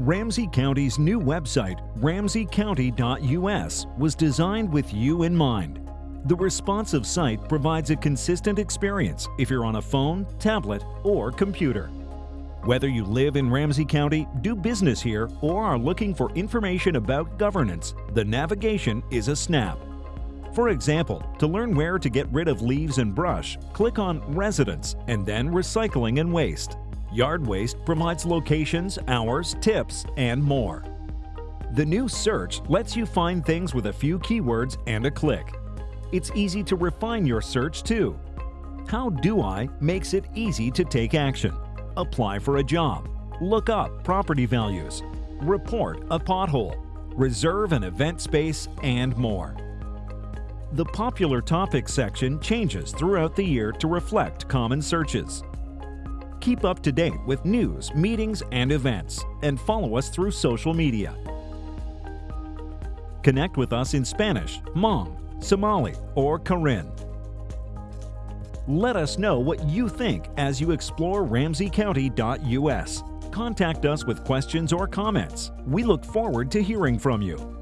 Ramsey County's new website, ramseycounty.us, was designed with you in mind. The responsive site provides a consistent experience if you're on a phone, tablet, or computer. Whether you live in Ramsey County, do business here, or are looking for information about governance, the navigation is a snap. For example, to learn where to get rid of leaves and brush, click on Residents and then Recycling and Waste. Yard Waste provides locations, hours, tips, and more. The new search lets you find things with a few keywords and a click. It's easy to refine your search too. How Do I makes it easy to take action. Apply for a job, look up property values, report a pothole, reserve an event space, and more. The popular topics section changes throughout the year to reflect common searches. Keep up to date with news, meetings, and events, and follow us through social media. Connect with us in Spanish, Hmong, Somali, or Karen. Let us know what you think as you explore ramseycounty.us. Contact us with questions or comments. We look forward to hearing from you.